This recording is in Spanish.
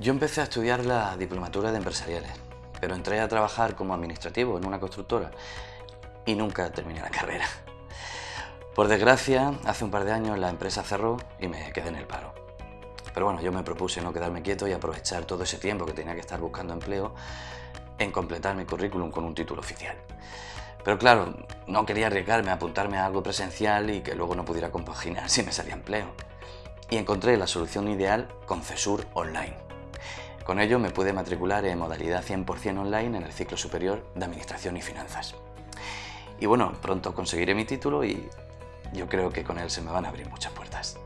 Yo empecé a estudiar la diplomatura de empresariales, pero entré a trabajar como administrativo en una constructora y nunca terminé la carrera. Por desgracia, hace un par de años la empresa cerró y me quedé en el paro. Pero bueno, yo me propuse no quedarme quieto y aprovechar todo ese tiempo que tenía que estar buscando empleo en completar mi currículum con un título oficial. Pero claro, no quería arriesgarme a apuntarme a algo presencial y que luego no pudiera compaginar si me salía empleo. Y encontré la solución ideal con CESUR Online. Con ello me pude matricular en modalidad 100% online en el ciclo superior de Administración y Finanzas. Y bueno, pronto conseguiré mi título y yo creo que con él se me van a abrir muchas puertas.